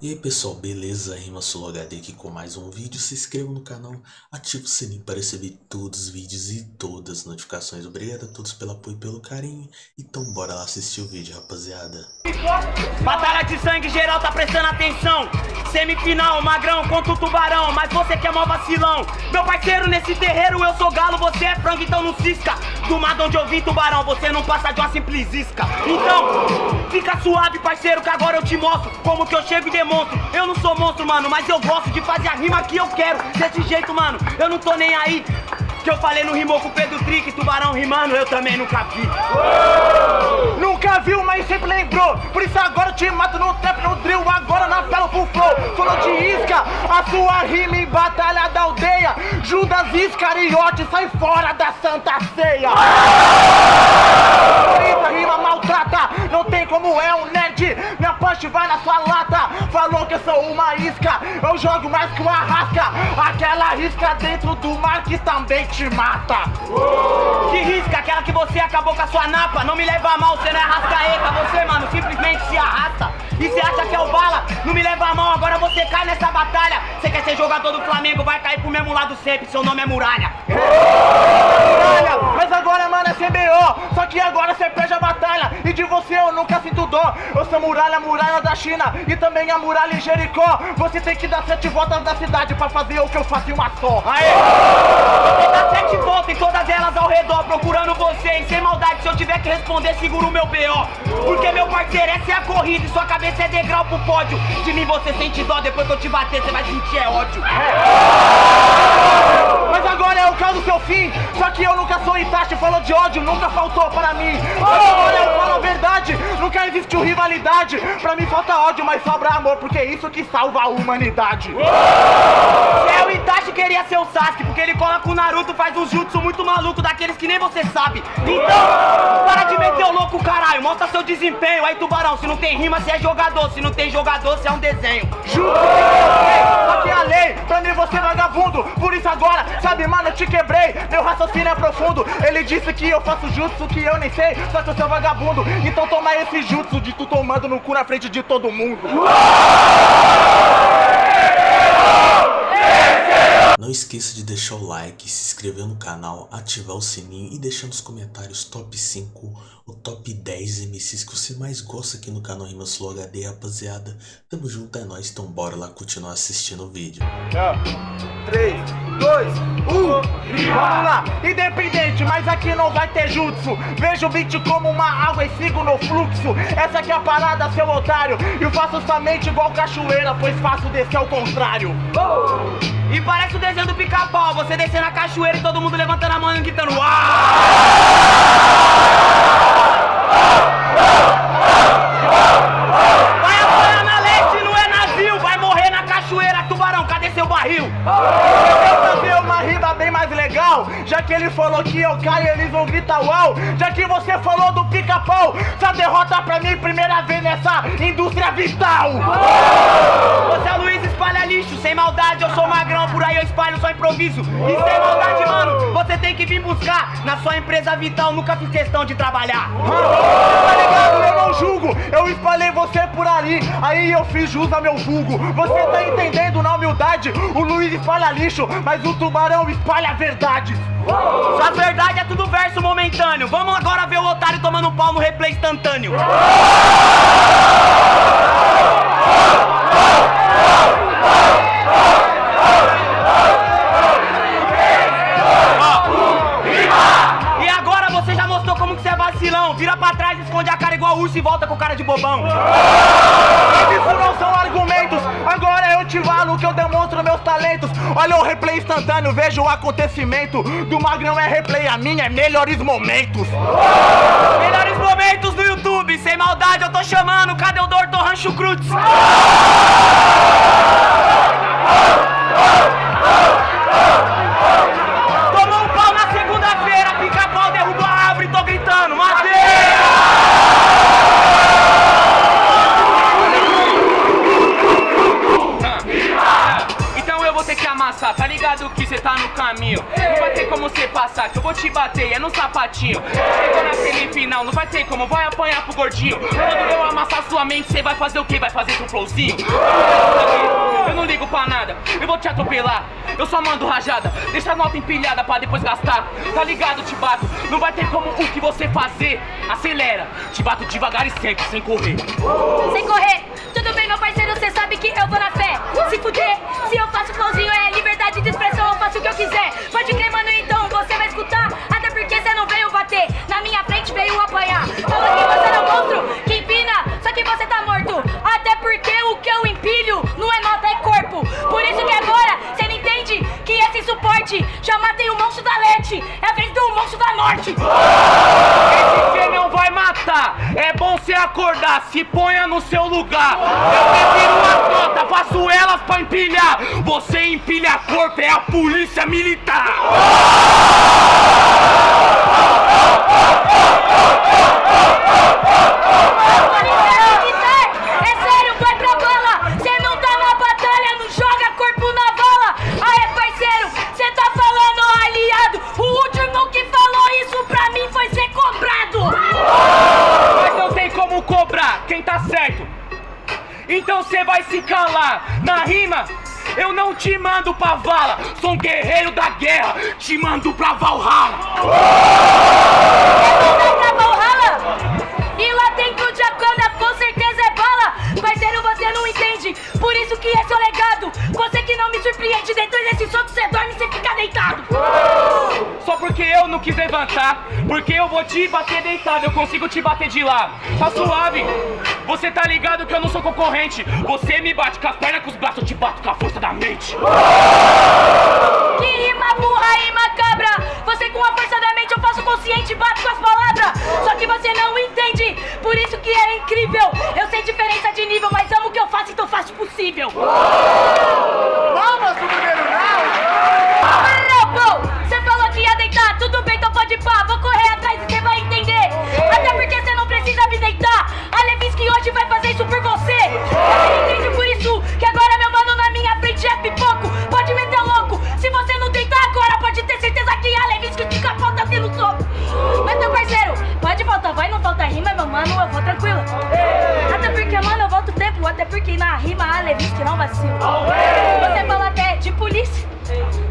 E aí pessoal, beleza? Rima HD aqui com mais um vídeo. Se inscreva no canal, ative o sininho para receber todos os vídeos e todas as notificações. Obrigado a todos pelo apoio e pelo carinho. Então bora lá assistir o vídeo, rapaziada. Batalha de sangue geral, tá prestando atenção. Semifinal, magrão contra o tubarão. Mas você que é mó vacilão. Meu parceiro, nesse terreiro eu sou galo, você é frango, então não cisca. Do mar onde eu vim, tubarão, você não passa de uma simples isca. Então, fica suave, parceiro, que agora eu te mostro como que eu chego e demoro monstro, eu não sou monstro, mano, mas eu gosto de fazer a rima que eu quero. Desse jeito, mano, eu não tô nem aí. Que eu falei no rimou com o Pedro Trick, tubarão rimando, eu também nunca vi. Uou! Nunca viu, mas sempre lembrou. Por isso agora eu te mato no trap, no drill, agora na pelo full flow. Falou de isca, a sua rima em batalha da aldeia. Judas Iscariote, sai fora da Santa Ceia. Rima não tem como é um nerd. Minha punch vai na sua lata. Falou que eu sou uma isca, eu jogo mais que uma rasca. Aquela isca dentro do mar que também te mata. Que risca, aquela que você acabou com a sua napa. Não me leva a mal, você não é rascaeta. Você, mano, simplesmente se arrasta. E você acha que é o bala? Não me leva a mão, agora você cai nessa batalha. Você quer ser jogador do Flamengo, vai cair pro mesmo lado sempre. Seu nome é Muralha. Muralha, mas agora, mano, é CBO. Só que agora você perde a batalha. E de você eu nunca sinto dó. Eu sou muralha, muralha da China. E também a muralha em Jericó. Você tem que dar sete voltas da cidade pra fazer o que eu faço em uma só. Aê! Você dá sete voltas em todas elas ao redor, procurando você. E sem maldade, se eu tiver que responder, seguro o meu BO. Porque, meu parceiro, essa é a corrida e sua cabeça é degrau pro pódio. De mim você sente dó, depois que eu te bater, você vai sentir é ódio. Mas agora é o caso do seu fim. Só que eu nunca sou Itachi, falou de ódio, nunca faltou para mim. Mas agora eu falo a verdade, nunca existiu rivalidade. Pra mim falta ódio, mas sobra amor, porque é isso que salva a humanidade. É o Itachi queria ser o Sasuke, porque ele cola com o Naruto, faz um jutsu muito maluco, daqueles que nem você sabe. Então, para de meter o louco, caralho, mostra seu desempenho. Aí, tubarão, se não tem rima, você é jogador se não tem jogador, você é um desenho. Juro que aqui é a lei, pra mim você é vagabundo. Por isso agora, sabe, mano, eu te quebrei. Meu raciocínio é profundo. Ele disse que eu faço jutsu que eu nem sei, só que eu sou vagabundo. Então toma esse jutsu de tu tomando no cu na frente de todo mundo. Não esqueça de deixar o like, se inscrever no canal, ativar o sininho e deixar nos comentários top 5 ou top 10 MCs que você mais gosta aqui no canal Rimas Flow HD, rapaziada. Tamo junto, é nóis, então bora lá continuar assistindo o vídeo. 3, 2, 1, vamos lá! Independente, mas aqui não vai ter jutsu. Vejo o beat como uma água e sigo no fluxo. Essa aqui é a parada, seu otário. Eu faço somente igual cachoeira, pois faço descer ao contrário. Oh! E parece o desenho do pica-pau, você descendo a cachoeira e todo mundo levantando a mão e gritando Uau! Só improviso. Maldade, mano, você tem que vir buscar na sua empresa vital, nunca fiz questão de trabalhar. Tá ligado? Eu não julgo, eu espalhei você por ali, aí eu fiz jus a meu vulgo. Você tá entendendo na humildade? O Luiz espalha lixo, mas o tubarão espalha verdades. Sua verdade é tudo verso momentâneo. Vamos agora ver o otário tomando pau no replay instantâneo. Urso e volta com cara de bobão. Isso não são argumentos, agora eu te falo que eu demonstro meus talentos. Olha o replay instantâneo, veja o acontecimento. Do Magrão é replay, a minha é melhores momentos. Melhores momentos no YouTube, sem maldade eu tô chamando. Cadê o Doutor Rancho Cruz? Tomou Que amassar, tá ligado que cê tá no caminho. Não vai ter como cê passar, que eu vou te bater, é no sapatinho. Chegou na semifinal, não vai ter como, vai apanhar pro gordinho. Quando eu amassar sua mente, cê vai fazer o quê? Vai fazer um flowzinho? Eu não ligo pra nada, eu vou te atropelar. Eu só mando rajada, deixa a nota empilhada pra depois gastar. Tá ligado, te bato, não vai ter como o que você fazer. Acelera, te bato devagar e sempre, sem correr. Sem correr, tudo bem, meu parceiro, cê sabe que eu vou na fé. Se fuder, se eu faço flowzinho liberdade de expressão, eu faço o que eu quiser. Pode crer, mano, então você vai escutar. Até porque cê não veio bater, na minha frente veio apanhar. Fala que você não é monstro, que empina, só que você tá morto. Até porque o que eu empilho não é nota, é corpo. Por isso que agora cê não entende que esse suporte já matei o monstro da Lete. É a vez do monstro da morte. Acordar, se ponha no seu lugar. Eu prefiro a nota, faço elas pra empilhar. Você empilha corpo, é a polícia. Militar, Sou um guerreiro da guerra, te mando pra Valhalla. Vai pra Valhalla! E lá dentro de Akana com certeza é bala! Parceiro, você não entende, por isso que é seu legado! Você que não me surpreende, dentro desse soco você dorme e você fica deitado! Só porque eu não quis levantar, porque eu vou te bater deitado, eu consigo te bater de lá. Tá suave. Você tá ligado que eu não sou concorrente. Você me bate com as pernas, com os braços, eu te bato com a força da mente. Que rima burra e macabra! Você com a força da mente eu faço consciente, bato com as palavras! Só que você não entende, por isso que é incrível! Eu sei diferença de nível, mas amo o que eu faço, então faço possível! Rima a Levinsky não vacila! Você fala até de polícia!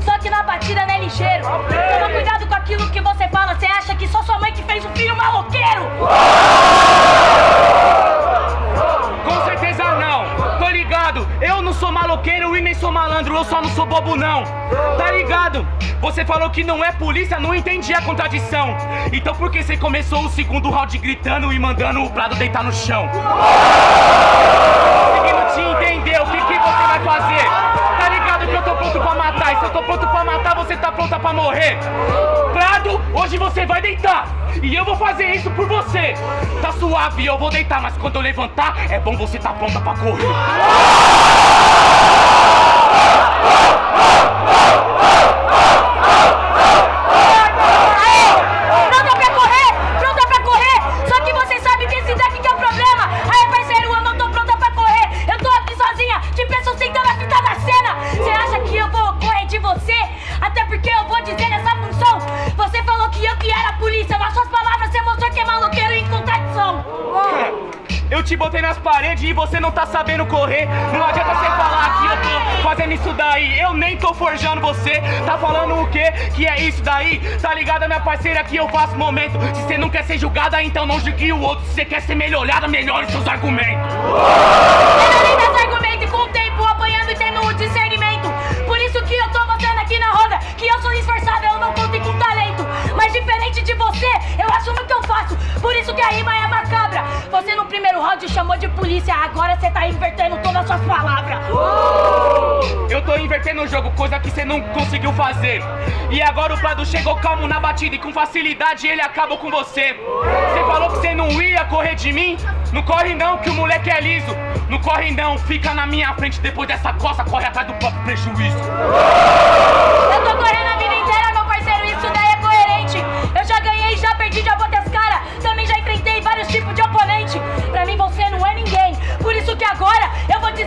Só que na batida não é ligeiro. Toma cuidado com aquilo que você fala. Você acha que só sua mãe que fez um filho maloqueiro? Com certeza não. Tô ligado. Eu não sou maloqueiro e nem sou malandro. Eu só não sou bobo não. Tá ligado? Você falou que não é polícia, não entendi a contradição. Então por que você começou o segundo round gritando e mandando o Prado deitar no chão? Te entender o que, que você vai fazer. Tá ligado que eu tô pronto pra matar. E se eu tô pronto pra matar, você tá pronta pra morrer. Prado, hoje você vai deitar. E eu vou fazer isso por você. Tá suave, eu vou deitar, mas quando eu levantar, é bom você tá pronta pra correr. Eu te botei nas paredes e você não tá sabendo correr. Não adianta você falar que eu tô fazendo isso daí. Eu nem tô forjando você. Tá falando o quê? Que é isso daí? Tá ligada, minha parceira, que eu faço momento. Se você não quer ser julgada, então não julgue o outro. Se você quer ser melhorada, melhore seus argumentos round chamou de polícia, agora você tá invertendo todas as suas palavras. Eu tô invertendo o jogo, coisa que você não conseguiu fazer. E agora o Prado chegou calmo na batida e com facilidade ele acabou com você. Você falou que você não ia correr de mim? Não corre não, que o moleque é liso. Não corre não, fica na minha frente depois dessa costa, corre atrás do próprio prejuízo. Eu tô correndo a vida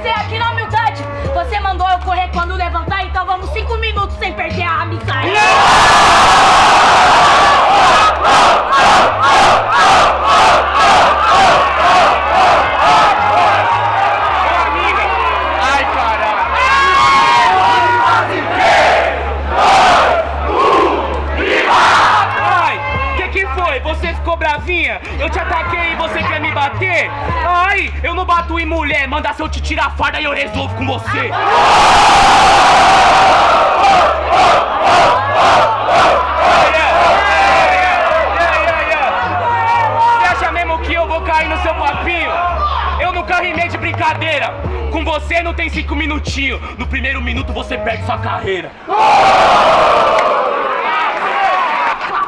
você aqui na humildade. Você mandou eu correr quando levantar, então vamos cinco minutos sem perder a amizade. Yeah! Te tirar a farda e eu resolvo com você. Você acha mesmo que eu vou cair no seu papinho? Eu nunca rimei de brincadeira. Com você não tem cinco minutinhos. No primeiro minuto você perde sua carreira.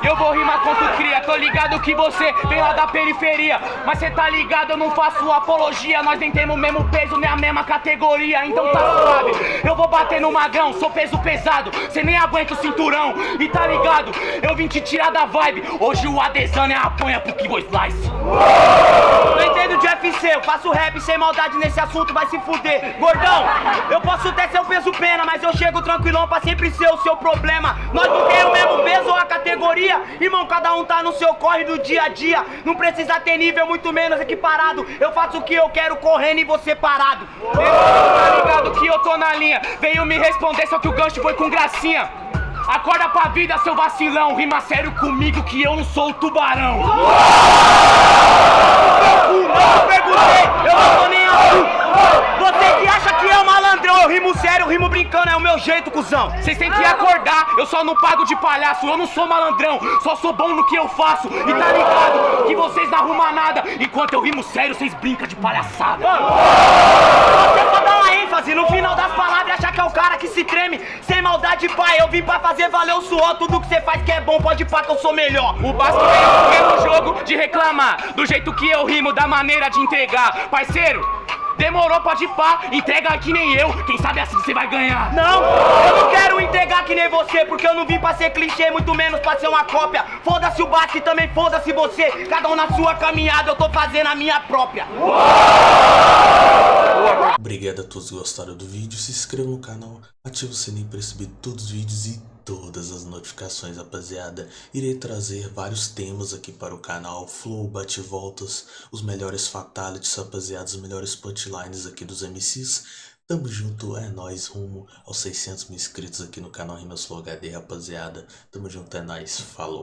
Eu vou rimar contra o cria, tô ligado que você vem lá da periferia. Mas cê tá ligado, eu não faço apologia. Nós nem temos o mesmo peso, nem a mesma categoria. Então tá suave, eu vou bater no magrão Sou peso pesado, cê nem aguenta o cinturão. E tá ligado, eu vim te tirar da vibe. Hoje o Adesanya apanha pro Kibo Slice. Não entendo de UFC, eu faço rap sem maldade nesse assunto, vai se fuder. Gordão, eu posso até ser o peso pena, mas eu chego tranquilão pra sempre ser o seu problema. Nós não temos o mesmo peso ou a categoria, irmão, cada um tá no seu corre do dia a dia. Não precisa ter nível, muito menos equiparado. Eu faço o que eu quero correndo e você parado. Tá ligado que eu tô na linha Veio me responder, só que o gancho foi com gracinha Acorda pra vida, seu vacilão Rima sério comigo que eu não sou o tubarão só não pago de palhaço Eu não sou malandrão, só sou bom no que eu faço E tá ligado que vocês não arrumam nada Enquanto eu rimo sério, vocês brincam de palhaçada Você pode dar uma ênfase no final das palavras achar que é o cara que se treme. Sem maldade, pai, eu vim pra fazer valer o suor. Tudo que você faz que é bom, pode pá que eu sou melhor. O Basco veio pelo jogo de reclamar Do jeito que eu rimo, da maneira de entregar Parceiro, demorou pode pá, entrega que nem eu Quem sabe assim você vai ganhar Não, eu não quero entregar que nem você, porque eu não vim pra ser clichê, muito menos pra ser uma cópia. Foda-se o Basque e também foda-se você. Cada um na sua caminhada, eu tô fazendo a minha própria. Obrigado a todos que gostaram do vídeo, se inscreva no canal, ative o sininho para receber todos os vídeos e todas as notificações, rapaziada. Irei trazer vários temas aqui para o canal, flow, bate-voltas, os melhores fatalities, rapaziada, os melhores punchlines aqui dos MCs. Tamo junto, é nóis, rumo aos 600 mil inscritos aqui no canal Rimas Flow HD, rapaziada. Tamo junto, é nóis, falou.